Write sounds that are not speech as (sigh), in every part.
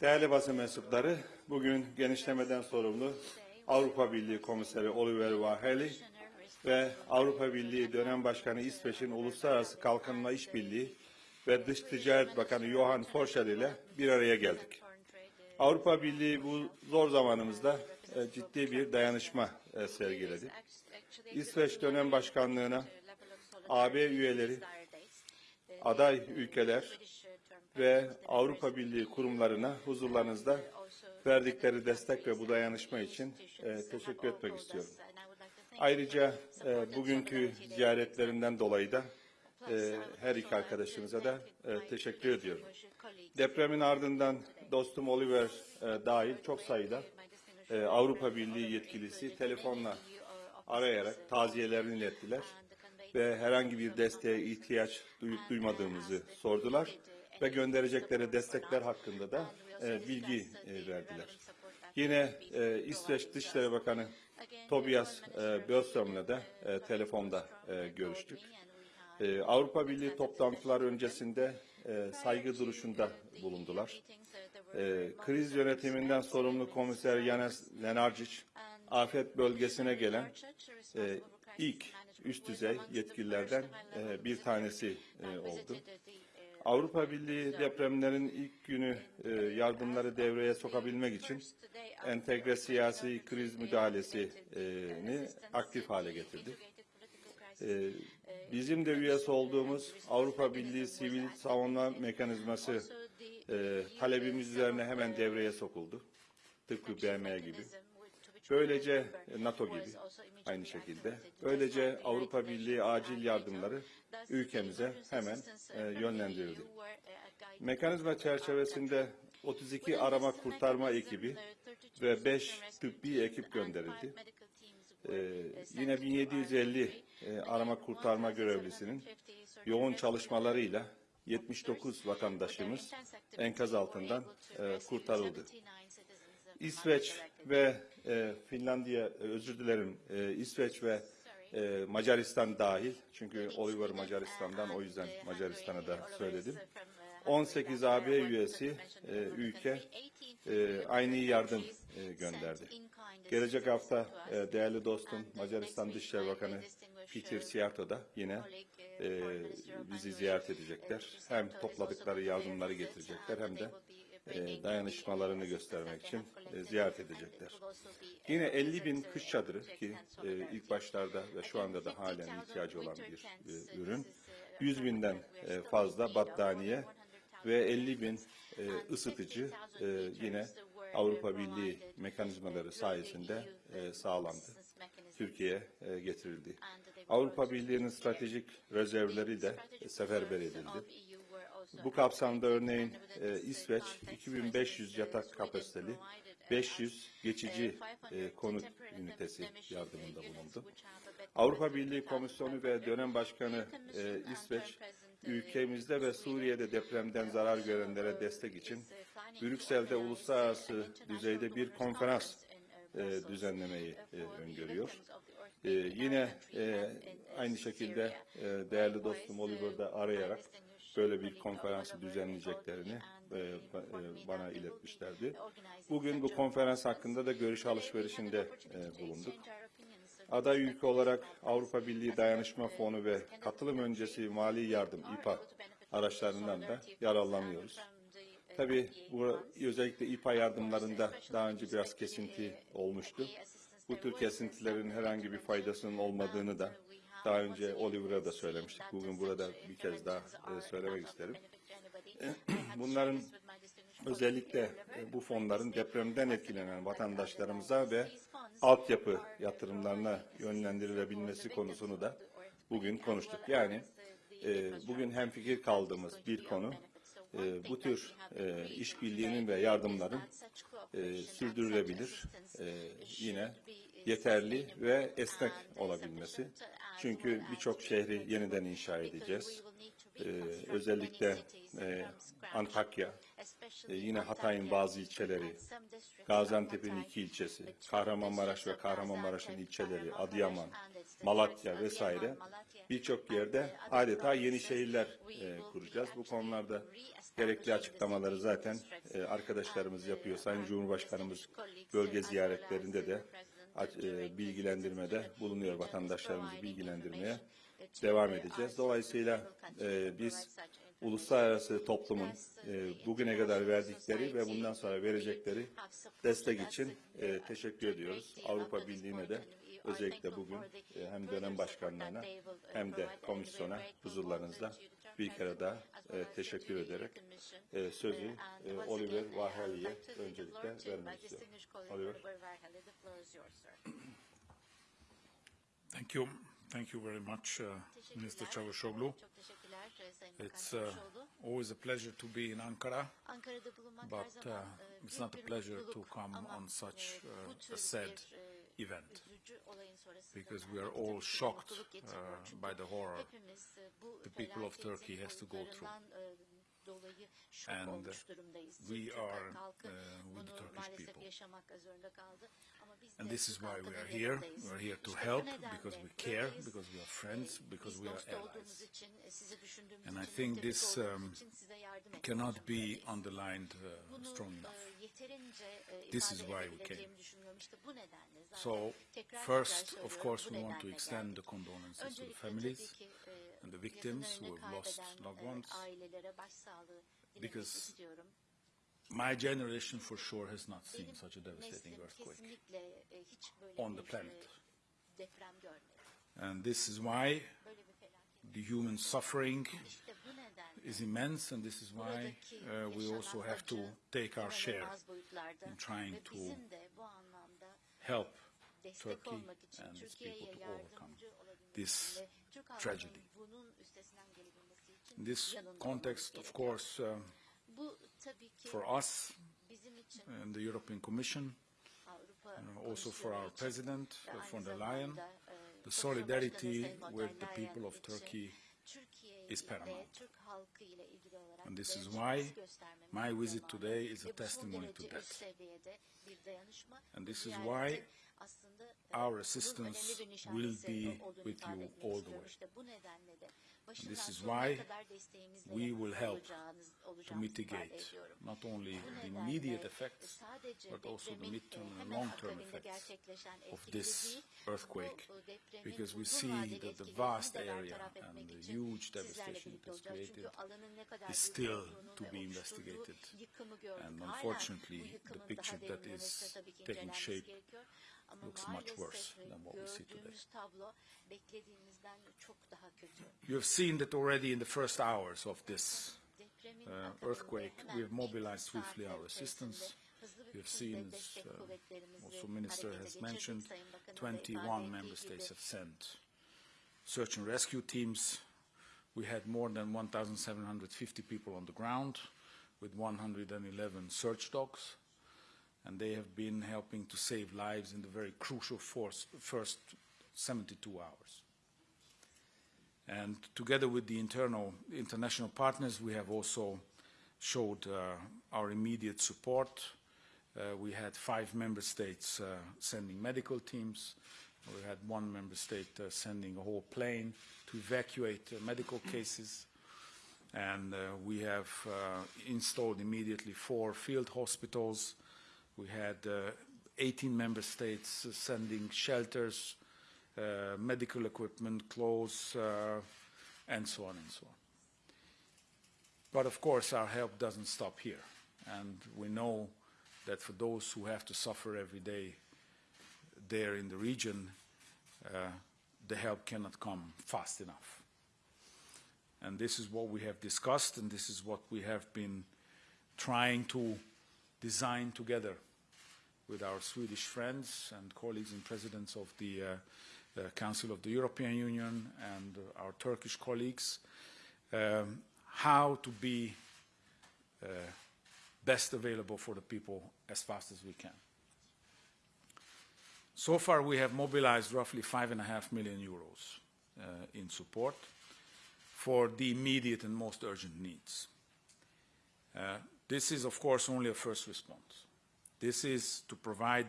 Değerli basın mensupları, bugün genişlemeden sorumlu Avrupa Birliği Komiseri Oliver Vaheli ve Avrupa Birliği dönem başkanı İsveç'in Uluslararası Kalkınma İşbirliği ve Dış Ticaret Bakanı Johan Forshall ile bir araya geldik. Avrupa Birliği bu zor zamanımızda e, ciddi bir dayanışma e, sergiledi. İsveç dönem başkanlığına AB üyeleri, aday ülkeler ve Avrupa Birliği kurumlarına huzurlarınızda verdikleri destek ve bu dayanışma için e, teşekkür etmek istiyorum. Ayrıca e, bugünkü ziyaretlerinden dolayı da e, her iki arkadaşımıza da e, teşekkür ediyorum. Depremin ardından dostum Oliver e, dahil çok sayıda e, Avrupa Birliği yetkilisi telefonla arayarak taziyelerini ilettiler ve herhangi bir desteğe ihtiyaç duyup duymadığımızı sordular ve gönderecekleri destekler hakkında da e, bilgi e, verdiler. Yine e, İsveç Dışişleri Bakanı Tobias e, Björström'le de e, telefonda e, görüştük. E, Avrupa Birliği toplantılar öncesinde e, saygı duruşunda bulundular. E, kriz yönetiminden sorumlu komiser Yanis Lenarcic, afet bölgesine gelen e, ilk üst düzey yetkililerden e, bir tanesi e, oldu. Avrupa Birliği depremlerin ilk günü e, yardımları devreye sokabilmek için entegre siyasi kriz müdahalesini aktif hale getirdi. E, bizim de üyesi olduğumuz Avrupa Birliği Sivil Savunma Mekanizması e, talebimiz üzerine hemen devreye sokuldu. Tıpkı BM gibi. Böylece NATO gibi aynı şekilde. Böylece Avrupa Birliği acil yardımları ülkemize hemen e, yönlendirildi. Mekanizma çerçevesinde 32 arama kurtarma ekibi ve 5 tıbbi ekip gönderildi. Ee, yine 1750 e, arama kurtarma görevlisinin yoğun çalışmalarıyla 79 vatandaşımız enkaz altından e, kurtarıldı. İsveç ve e, Finlandiya, e, özür dilerim, e, İsveç ve e, Macaristan dahil, çünkü Oliver Macaristan'dan o yüzden Macaristan'a da söyledim. 18 AB üyesi e, ülke e, aynı yardım e, gönderdi. Gelecek hafta e, değerli dostum Macaristan Dışişleri Bakanı Peter Siarto da yine e, bizi ziyaret edecekler. Hem topladıkları yardımları getirecekler hem de e, dayanışmalarını göstermek için e, ziyaret edecekler. Yine 50 bin kış çadırı ki e, ilk başlarda ve şu anda da halen ihtiyacı olan bir ürün. 100 binden fazla battaniye ve 50 bin ısıtıcı yine Avrupa Birliği mekanizmaları sayesinde sağlandı. Türkiye'ye getirildi. Avrupa Birliği'nin stratejik rezervleri de seferber edildi. Bu kapsamda örneğin e, İsveç 2500 yatak kapasiteli 500 geçici e, konut ünitesi yardımında bulundu. Avrupa Birliği Komisyonu ve dönem başkanı e, İsveç ülkemizde ve Suriye'de depremden zarar görenlere destek için Brüksel'de uluslararası düzeyde bir konferans e, düzenlemeyi e, öngörüyor. E, yine e, aynı şekilde e, değerli dostum Oliver'da arayarak böyle bir konferansı düzenleyeceklerini e, e, bana iletmişlerdi. Bugün bu konferans hakkında da görüş alışverişinde e, bulunduk. Aday ülke olarak Avrupa Birliği Dayanışma Fonu ve katılım öncesi mali yardım İPA araçlarından da yararlanıyoruz. Tabii bu özellikle İPA yardımlarında daha önce biraz kesinti olmuştu. Bu tür kesintilerin herhangi bir faydasının olmadığını da daha önce Oliver'a da söylemiştik. Bugün burada bir kez daha e, söylemek isterim. (clears throat) Bunların özellikle e, bu fonların depremden etkilenen vatandaşlarımıza ve altyapı yatırımlarına yönlendirilebilmesi konusunu da bugün konuştuk. Yani e, bugün hemfikir kaldığımız bir konu bu tür işbirliğinin ve yardımların sürdürülebilir, yine yeterli ve esnek olabilmesi. Çünkü birçok şehri yeniden inşa edeceğiz. Ee, özellikle e, Antakya, e, yine Hatay'ın bazı ilçeleri, Gaziantep'in iki ilçesi, Kahramanmaraş ve Kahramanmaraş'ın ilçeleri, Adıyaman, Malatya vesaire birçok yerde adeta yeni şehirler e, kuracağız. Bu konularda gerekli açıklamaları zaten e, arkadaşlarımız yapıyor. Sayın Cumhurbaşkanımız bölge ziyaretlerinde de bilgilendirmede bulunuyor vatandaşlarımızı bilgilendirmeye devam edeceğiz. Dolayısıyla e, biz uluslararası toplumun e, bugüne kadar verdikleri ve bundan sonra verecekleri destek için e, teşekkür ediyoruz. Avrupa Birliği'ne de özellikle bugün e, hem dönem başkanlarına hem de komisyona huzurlarınızda bir kere daha e, teşekkür ederek e, sözü e, Oliver Vaheli'ye öncelikle vermek istiyorum. Oliver. Thank you. Thank you very much, uh, Mr. Çavuşoğlu. It's uh, always a pleasure to be in Ankara, but uh, e, it's not a pleasure to come on such e, uh, a sad event because we are all shocked uh, by the horror the people of Turkey has to go through. And, we are, uh, with the Turkish people. And this is why we are here. We are here to help because we care, because we are friends, because we are allies. And I think this, um, Cannot be underlined uh, strong enough. This is why we zaten So first, of course, we want to extend the condolences to the families and the victims who have lost loved ones. Because. My generation for sure has not seen Benim such a devastating earthquake. kesinlikle hiç böyle on the planet. And this is why Böyle bir felaket. the human suffering İşte bu nedenle is immense, and this is why uh, we also have to take our share in trying to bizim de bu anlamda help Turkey and its people to overcome this için ve Türk halkının tragedy. bunun üstesinden gelebilmesi için In this context, of course, uh, Bu tabii ki for us bizim için and the European Commission, Avrupa uh, also for our President, uh, von der Leyen, the solidarity Başkanı Sayın von with the people of Turkey is paramount. Türk halkı ile ilgili olarak And this is why my visit today is a ve bu son testimony to that. üst seviyede bir dayanışma. And this is why our assistance will be with you all the way. İşte bu nedenle de başından this is why we will help to mitigate not only the immediate effects, but also the midterm and long-term effects of this earthquake, because we see that the vast area and the huge devastation it has. Created alanın ne kadar is still to be investigated. And unfortunately, the picture that is taking shape looks much worse than what we see today. gördüğümüz tablo beklediğimizden çok daha kötü. You have seen that already in the first hours of this uh, earthquake, we have mobilized swiftly our assistance. içerisinde hızlı bir We have seen, as uh, also Minister has mentioned, Sayın Bakan'ın da ifade 21 member states have sent search and rescue teams. We had more than 1,750 people on the ground with 111 search dogs, and they have been helping to save lives in the very crucial force, first 72 hours. And together with the internal, international partners, we have also showed uh, our immediate support. Uh, we had five member states uh, sending medical teams. We had one member state uh, sending a whole plane to evacuate uh, medical cases. And uh, we have installed immediately four field hospitals. We had uh, 18 member states uh, sending shelters, uh, medical equipment, clothes, and so on and so on. But of course, our help doesn't stop here. And we know that for those who have to suffer every day there in the region, uh, the help cannot come fast enough. And this is what we have discussed, and this is what we have been trying to design together with our Swedish friends and colleagues and presidents of the uh, Council of the European Union and our Turkish colleagues, um, how to be uh, best available for the people as fast as we can. So far, we have mobilized roughly five and a half million euros uh, in support for the immediate and most urgent needs. Uh, This is, of course, only a first response. This is to provide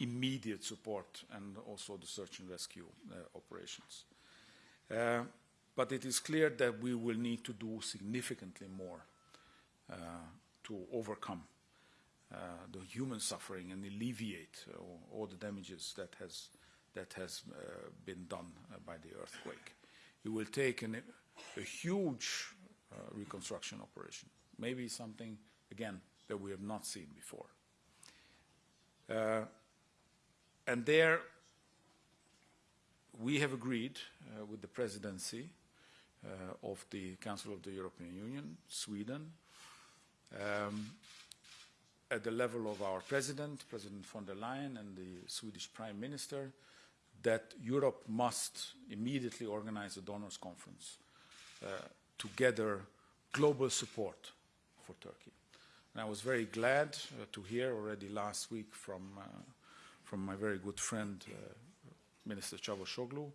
immediate support and also the search and rescue uh, operations. Uh, but it is clear that we will need to do significantly more uh, to overcome uh, the human suffering and alleviate uh, all the damages that has, that has uh, been done by the earthquake. It will take an, a huge reconstruction operation, maybe something, again, that we have not seen before. Uh, and there, we have agreed uh, with the presidency uh, of the Council of the European Union, Sweden, um, at the level of our president, President von der Leyen, and the Swedish Prime Minister, that Europe must immediately organize a donors conference uh, to gather global support for Turkey. And I was very glad uh, to hear already last week from, uh, from my very good friend, uh, Minister Çavuşoğlu,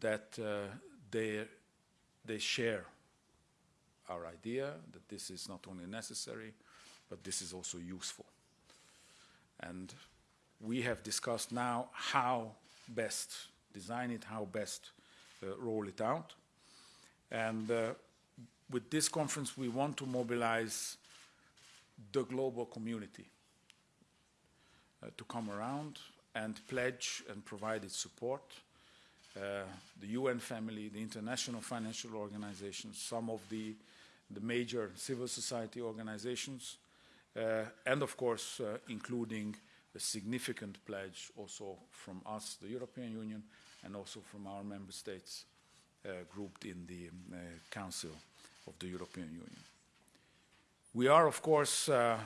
that they, they share our idea that this is not only necessary, but this is also useful. And we have discussed now how best design it, how best uh, roll it out. And uh, with this conference, we want to mobilize the global community uh, to come around and pledge and provide its support. Uh, the UN family, the international financial organizations, some of the, the major civil society organizations, uh, and of course, uh, including a significant pledge also from us, the European Union, and also from our member states uh, grouped in the uh, Council of the European Union. We are, of course, uh,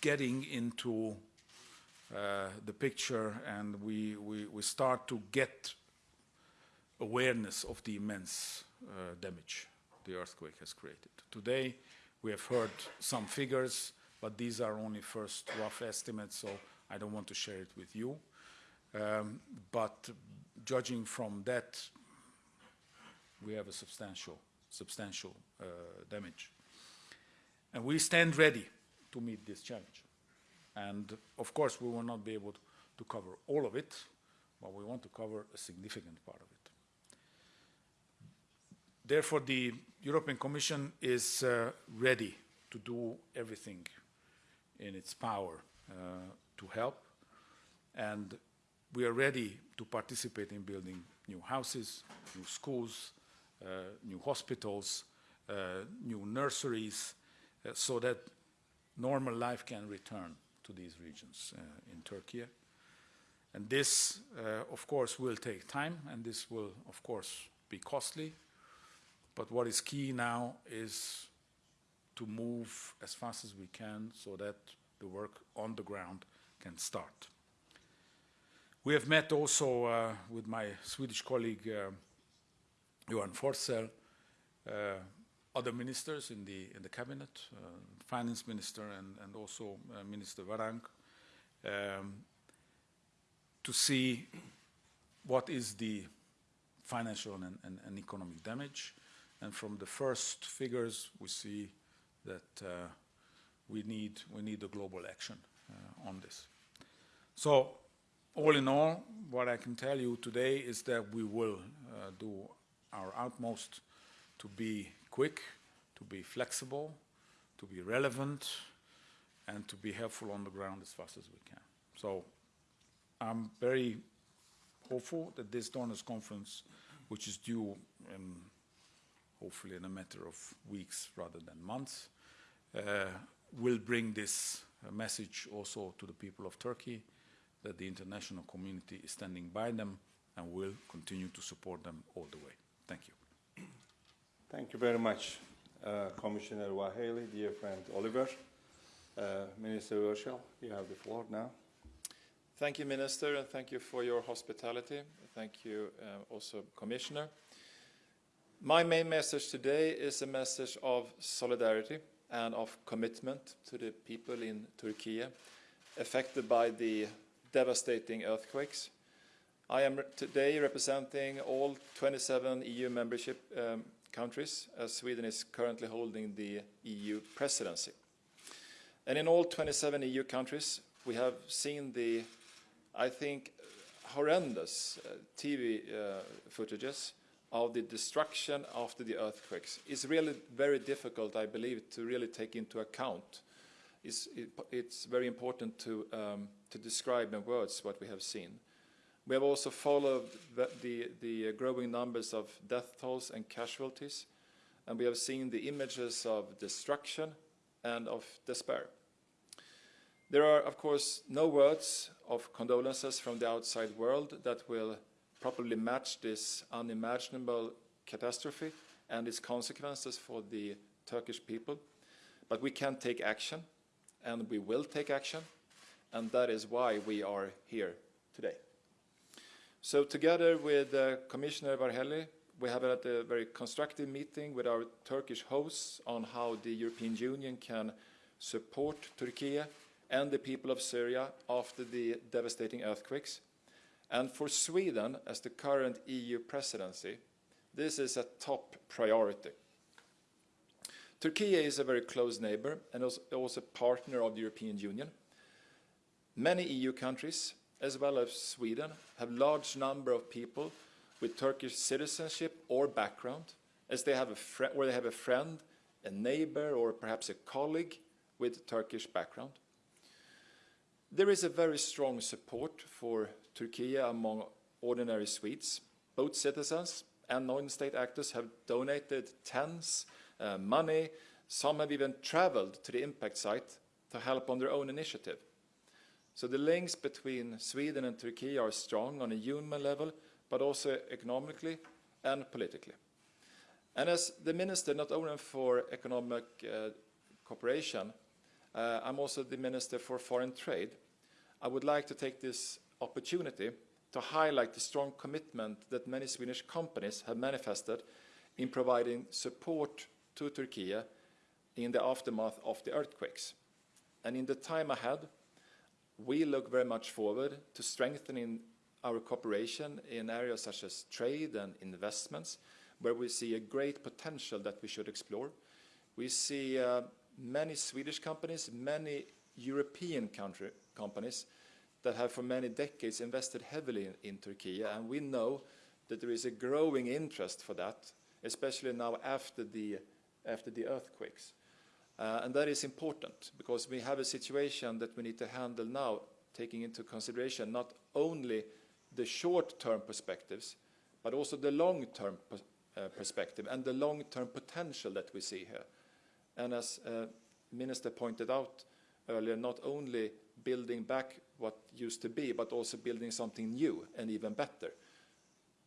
getting into uh, the picture and we, we, we start to get awareness of the immense uh, damage the earthquake has created. Today, we have heard some figures, but these are only first rough estimates, so I don't want to share it with you. Um, but judging from that, we have a substantial, substantial uh, damage. And we stand ready to meet this challenge. And of course, we will not be able to, cover all of it, but we want to cover a significant part of it. Therefore, the European Commission is uh, ready to do everything in its power uh, to help. And we are ready to participate in building new houses, new schools, uh, new hospitals, uh, new nurseries, so that normal life can return to these regions uh, in Turkey. And this, uh, of course, will take time, and this will, of course, be costly. But what is key now is to move as fast as we can so that the work on the ground can start. We have met also uh, with my Swedish colleague uh, Johan Forssell, uh, other ministers in the in the cabinet, uh, finance minister and, and also uh, Minister Varank, um, to see what is the financial and, and, and economic damage. And from the first figures, we see that uh, we need we need a global action uh, on this. So, all in all, what I can tell you today is that we will uh, do our utmost to be quick, to be flexible, to be relevant, and to be helpful on the ground as fast as we can. So, I'm very hopeful that this donors conference, which is due in hopefully in a matter of weeks rather than months, uh, will bring this message also to the people of Turkey that the international community is standing by them and will continue to support them all the way. Thank you. Thank you very much, uh, Commissioner Varhelyi, dear friend Oliver. Uh, Minister Urschel, you have the floor now. Thank you, Minister, and thank you for your hospitality. Thank you uh, also, Commissioner. My main message today is a message of solidarity and of commitment to the people in Turkey affected by the devastating earthquakes. I am today representing all 27 EU membership um, countries, as Sweden is currently holding the EU presidency. And in all 27 EU countries, we have seen the, I think, horrendous uh, TV uh, footages of the destruction after the earthquakes. It's really very difficult, I believe, to really take into account. It's, it, it's very important to, um, to describe in words what we have seen. We have also followed the, the uh, growing numbers of death tolls and casualties, and we have seen the images of destruction and of despair. There are, of course, no words of condolences from the outside world that will properly match this unimaginable catastrophe and its consequences for the Turkish people. But we can take action, and we will take action, and that is why we are here today. So together with uh, Commissioner Varhelyi, we have had a very constructive meeting with our Turkish hosts on how the European Union can support Turkey and the people of Syria after the devastating earthquakes. And for Sweden, as the current EU presidency, this is a top priority. Turkey is a very close neighbor and also a partner of the European Union. Many EU countries, as well as Sweden, have large number of people with Turkish citizenship or background, as they have a they have a friend, a neighbor, or perhaps a colleague with Turkish background. There is a very strong support for Turkey among ordinary Swedes. Both citizens and non-state actors have donated tens, uh, money. Some have even traveled to the impact site to help on their own initiative. So the links between Sweden and Turkey are strong on a human level, but also economically and politically. And as the minister, not only for economic uh, cooperation, uh, I'm also the minister for foreign trade. I would like to take this opportunity to highlight the strong commitment that many Swedish companies have manifested in providing support to Turkey in the aftermath of the earthquakes. And in the time ahead, we look very much forward to strengthening our cooperation in areas such as trade and investments, where we see a great potential that we should explore. We see uh, many Swedish companies, many European country companies that have for many decades invested heavily in, in Turkey, and we know that there is a growing interest for that, especially now after the, after the earthquakes. Uh, and that is important because we have a situation that we need to handle now, taking into consideration not only the short-term perspectives, but also the long-term uh, perspective and the long-term potential that we see here. And as uh, Minister pointed out earlier, not only building back what used to be, but also building something new and even better.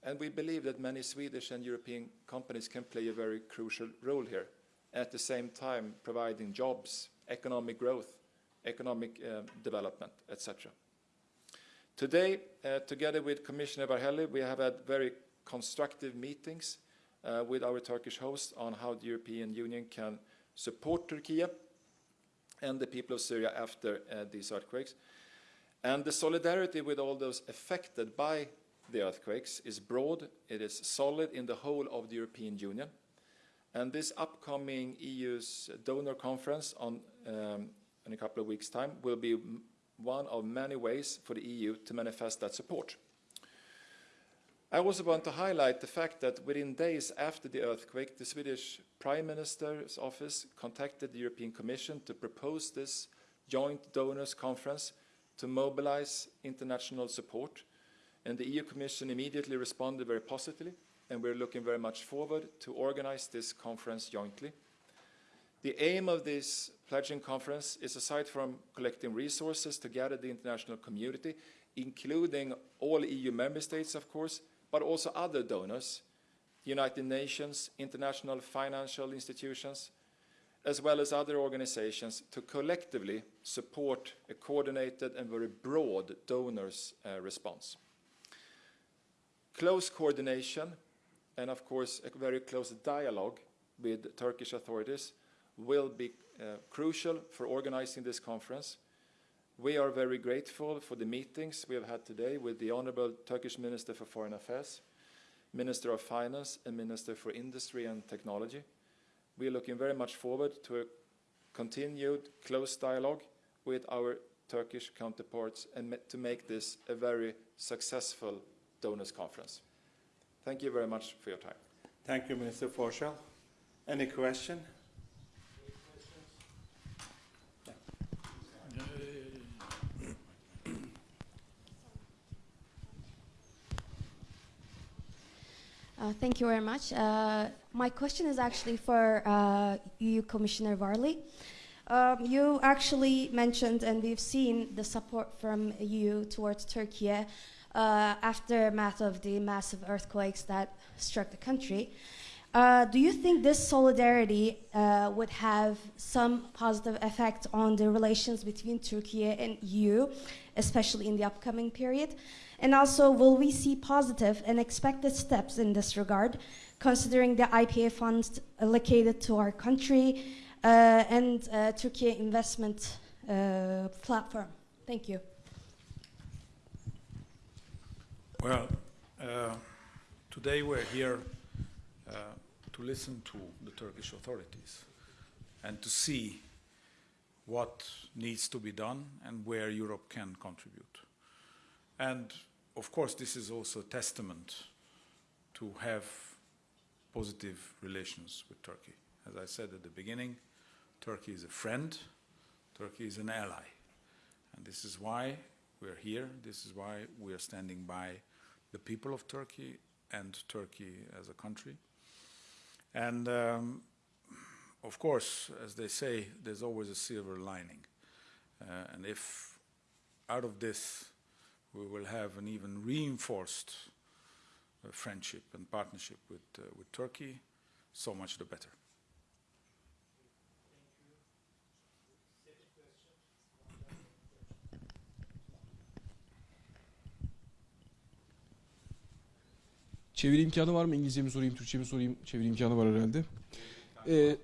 And we believe that many Swedish and European companies can play a very crucial role here, at the same time providing jobs, economic growth, economic uh, development, etc. Today, uh, together with Commissioner Varhelyi, we have had very constructive meetings uh, with our Turkish host on how the European Union can support Turkey and the people of Syria after uh, these earthquakes. And the solidarity with all those affected by the earthquakes is broad, it is solid in the whole of the European Union. And this upcoming EU's donor conference on, um, in a couple of weeks' time will be one of many ways for the EU to manifest that support. I also want to highlight the fact that within days after the earthquake, the Swedish Prime Minister's office contacted the European Commission to propose this joint donors conference to mobilize international support. And the EU Commission immediately responded very positively, and we're looking very much forward to organize this conference jointly. The aim of this pledging conference is aside from collecting resources to gather the international community, including all EU member states, of course, but also other donors, United Nations, international financial institutions, as well as other organizations to collectively support a coordinated and very broad donors uh, response. Close coordination and of course a very close dialogue with Turkish authorities will be uh, crucial for organizing this conference. We are very grateful for the meetings we have had today with the Honorable Turkish Minister for Foreign Affairs. Minister of Finance and Minister for Industry and Technology. We are looking very much forward to a continued close dialogue with our Turkish counterparts and to make this a very successful donors conference. Thank you very much for your time. Thank you, Minister Forssell. Any question? Uh, Thank you very much. Uh, My question is actually for uh, EU Commissioner Varhelyi. Um, You actually mentioned, and we've seen the support from EU towards Turkey uh, aftermath of the massive earthquakes that struck the country. Uh, Do you think this solidarity uh, would have some positive effect on the relations between Turkey and EU, especially in the upcoming period? And also, will we see positive and expected steps in this regard, considering the IPA funds allocated to our country uh, and uh, Turkey investment uh, platform? Thank you. Well, uh, today we're here uh, to listen to the Turkish authorities and to see what needs to be done and where Europe can contribute. And of course, this is also a testament to have positive relations with Turkey. As I said at the beginning, Turkey is a friend, Turkey is an ally. And this is why we're here, this is why we are standing by the people of Turkey and Turkey as a country. And um, of course, as they say, there's always a silver lining. Uh, and if out of this we will have an even reinforced uh, friendship and partnership with, uh, with Turkey, so much the better. Çeviri imkanı var mı? İngilizce mi sorayım, Türkçe mi sorayım? Çeviri imkanı var herhalde. Ee,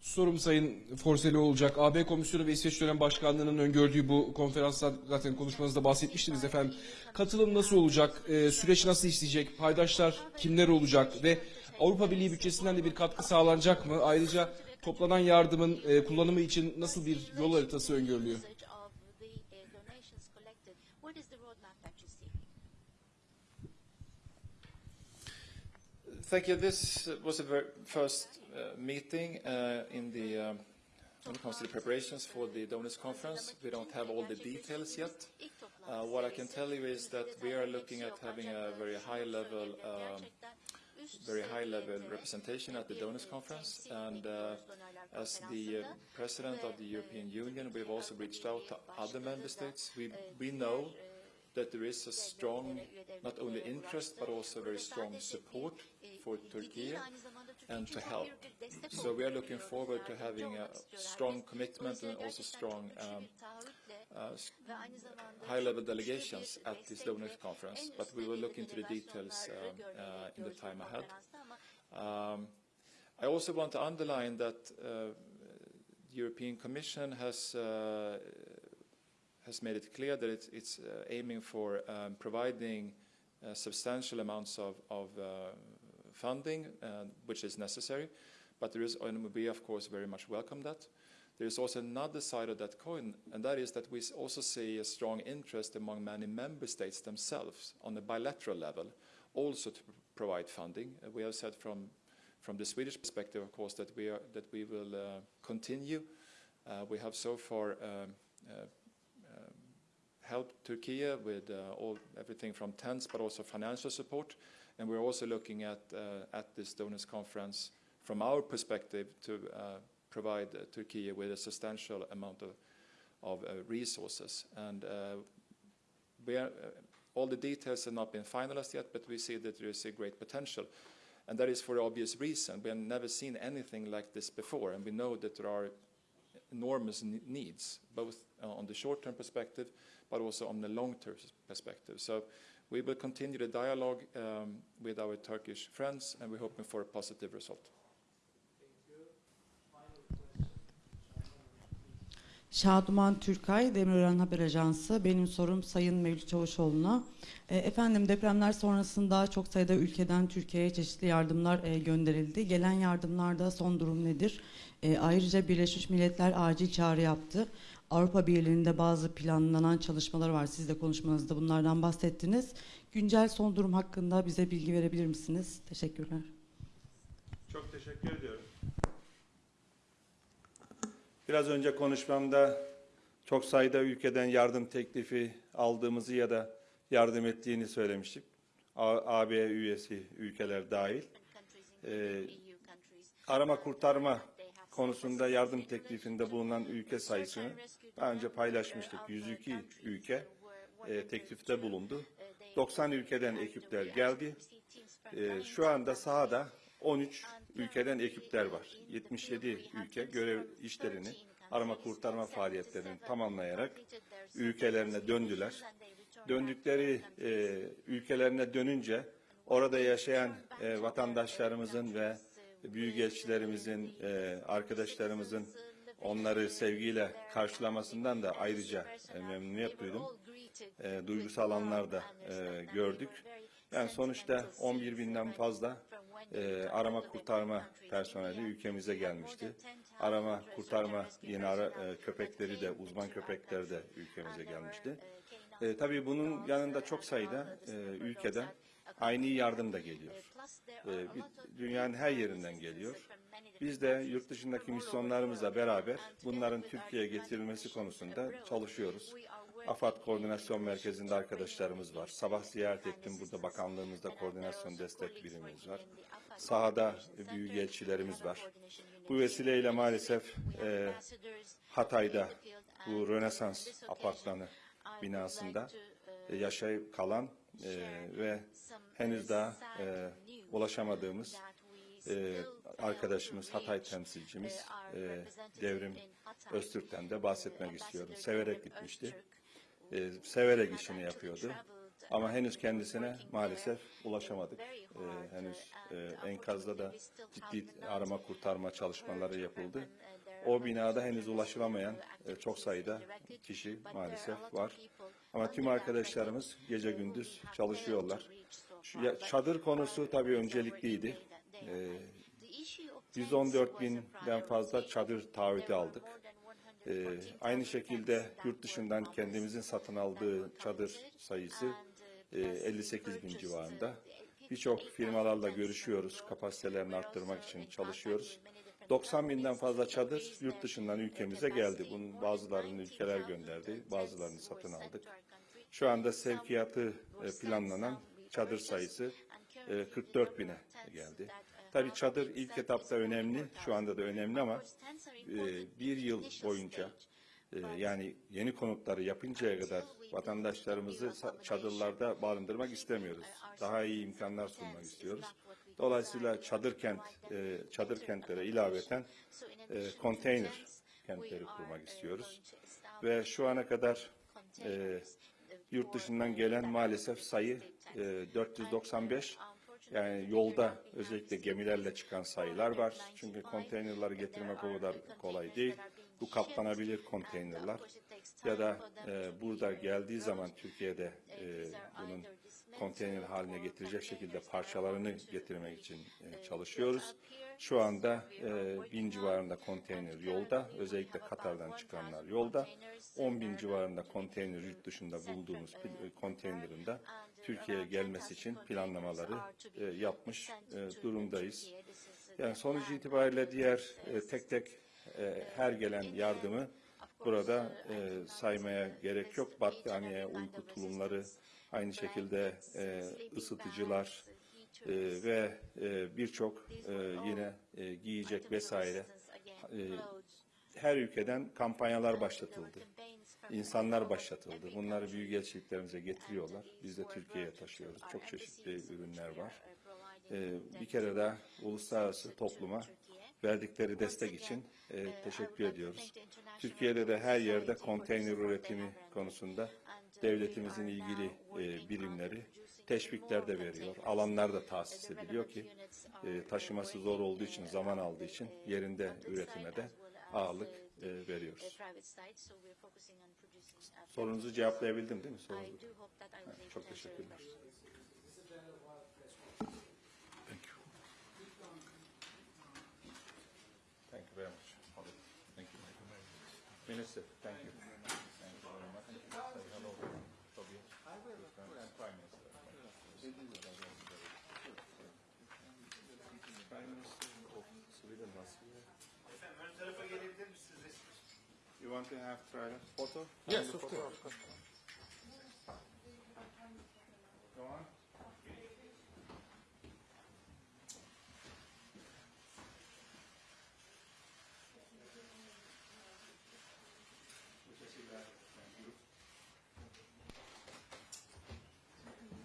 sorum Sayın Forseli olacak. AB Komisyonu ve İsveç Dönem Başkanlığı'nın öngördüğü bu konferansla zaten konuşmanızda bahsetmiştiniz efendim. Katılım nasıl olacak? Ee, süreç nasıl işleyecek? Paydaşlar kimler olacak? Ve Avrupa Birliği bütçesinden de bir katkı sağlanacak mı? Ayrıca toplanan yardımın e, kullanımı için nasıl bir yol haritası öngörülüyor? Thank you. This was the first uh, meeting uh, in the um, when it comes to the preparations for the donors conference. We don't have all the details yet. Uh, what I can tell you is that we are looking at having a very high level, um, very high level representation at the donors conference. And uh, as the uh, president of the European Union, we've also reached out to other member states. We we know that there is a strong, not only interest, but also very strong support for Turkey and to help. So we are looking forward to having a strong commitment and also strong um, uh, high-level delegations at this donors conference, but we will look into the details um, uh, in the time ahead. Um, I also want to underline that uh, the European Commission has uh, has made it clear that it's, it's uh, aiming for um, providing uh, substantial amounts of, of funding, uh, which is necessary. But there is, and we of course very much welcome that. There is also another side of that coin, and that is that we also see a strong interest among many member states themselves on a bilateral level, also to provide funding. Uh, we have said from from the Swedish perspective, of course, that we are that we will uh, continue. Uh, we have so far. Um, uh, um, helped Turkey with all everything from tents but also financial support. And we're also looking at uh, at this donors conference from our perspective to uh, provide uh, Turkey with a substantial amount of of resources. And we are, all the details have not been finalized yet, but we see that there is a great potential. And that is for obvious reason. We have never seen anything like this before, and we know that there are enormous needs, both on the short-term perspective, but also on the long-term perspective. So we will continue the dialogue um, with our Turkish friends, and we're hoping for a positive result. Şaduman Türkay, Demirören Haber Ajansı. Benim sorum Sayın Mevlüt Çavuşoğlu'na. E, efendim depremler sonrasında çok sayıda ülkeden Türkiye'ye çeşitli yardımlar e, gönderildi. Gelen yardımlarda son durum nedir? E, ayrıca Birleşmiş Milletler acil çağrı yaptı. Avrupa Birliği'nde bazı planlanan çalışmalar var. Siz de konuşmanızda bunlardan bahsettiniz. Güncel son durum hakkında bize bilgi verebilir misiniz? Teşekkürler. Çok teşekkür ediyorum. Biraz önce konuşmamda çok sayıda ülkeden yardım teklifi aldığımızı ya da yardım ettiğini söylemiştik. AB üyesi ülkeler dahil. Ee, arama kurtarma konusunda yardım teklifinde bulunan ülke sayısını daha önce paylaşmıştık. 102 ülke e, teklifte bulundu. 90 ülkeden ekipler geldi. E, şu anda sahada 13 ülkeden ekipler var. 77 ülke görev işlerini, arama kurtarma faaliyetlerini tamamlayarak ülkelerine döndüler. Döndükleri e, ülkelerine dönünce orada yaşayan e, vatandaşlarımızın ve büyükelçilerimizin, e, arkadaşlarımızın onları sevgiyle karşılamasından da ayrıca e, memnuniyet duydum. E, duygusal anlar da e, gördük. Yani sonuçta 11 binden fazla e, arama kurtarma personeli ülkemize gelmişti. Arama kurtarma yeni ara, e, köpekleri de uzman köpekleri de ülkemize gelmişti. E, tabii bunun yanında çok sayıda e, ülkeden aynı yardım da geliyor. E, bir- dünyanın her yerinden geliyor. Biz de yurt dışındaki misyonlarımızla beraber bunların Türkiye'ye getirilmesi konusunda çalışıyoruz. AFAD Koordinasyon Merkezi'nde arkadaşlarımız var. Sabah ziyaret ettim. Burada bakanlığımızda koordinasyon destek birimimiz var. Sahada büyükelçilerimiz var. Bu vesileyle maalesef e, Hatay'da bu Rönesans apartmanı binasında yaşayıp kalan e, ve henüz daha e, ulaşamadığımız e, arkadaşımız, Hatay temsilcimiz e, Devrim Öztürk'ten de bahsetmek istiyorum. Severek gitmişti. E, severek işini yapıyordu. Ama henüz kendisine maalesef ulaşamadık. E, henüz e, enkazda da ciddi arama kurtarma çalışmaları yapıldı. O binada henüz ulaşılamayan e, çok sayıda kişi maalesef var. Ama tüm arkadaşlarımız gece gündüz çalışıyorlar. Çadır konusu tabii öncelikliydi. E, 114 binden fazla çadır taahhütü aldık. Ee, aynı şekilde yurt dışından kendimizin satın aldığı çadır sayısı e, 58 bin civarında. Birçok firmalarla görüşüyoruz, kapasitelerini arttırmak için çalışıyoruz. 90 binden fazla çadır yurt dışından ülkemize geldi. Bunun bazılarını ülkeler gönderdi, bazılarını satın aldık. Şu anda sevkiyatı e, planlanan çadır sayısı e, 44 bine geldi. Tabii çadır ilk etapta önemli, şu anda da önemli ama e, bir yıl boyunca e, yani yeni konutları yapıncaya kadar vatandaşlarımızı çadırlarda barındırmak istemiyoruz. Daha iyi imkanlar sunmak istiyoruz. Dolayısıyla çadır kent, e, çadır kentlere ilaveten e, konteyner kentleri kurmak istiyoruz. Ve şu ana kadar e, yurt dışından gelen maalesef sayı e, 495. Yani yolda özellikle gemilerle çıkan sayılar var. Çünkü konteynerları getirmek o kadar kolay değil. Bu kaplanabilir konteynerler. Ya da e, burada geldiği zaman Türkiye'de e, bunun konteyner haline getirecek şekilde parçalarını getirmek için e, çalışıyoruz. Şu anda e, bin civarında konteyner yolda. Özellikle Katar'dan çıkanlar yolda. 10 bin civarında konteyner yurt dışında bulduğumuz e, konteynerin de Türkiye'ye gelmesi için planlamaları yapmış durumdayız. Yani sonuç itibariyle diğer tek tek her gelen yardımı burada e, saymaya gerek yok. Battaniye, uyku tulumları, aynı şekilde e, ısıtıcılar e, ve e, birçok e, yine e, giyecek vesaire e, her ülkeden kampanyalar başlatıldı. İnsanlar başlatıldı. Bunları büyükelçiliklerimize getiriyorlar. Biz de Türkiye'ye taşıyoruz. Çok çeşitli ürünler var. Ee, bir kere daha uluslararası topluma verdikleri destek için e, teşekkür ediyoruz. Türkiye'de de her yerde konteyner üretimi konusunda devletimizin ilgili e, birimleri teşvikler de veriyor. Alanlar da tahsis ediliyor ki e, taşıması zor olduğu için, zaman aldığı için yerinde üretime de ağırlık e, veriyoruz. Sorunuzu cevaplayabildim değil mi? Sorunuzu. Çok teşekkürler. Thank you. Thank you very much. Thank you. Minister, thank you. You want to have try a photo? Yes, of course. Go on.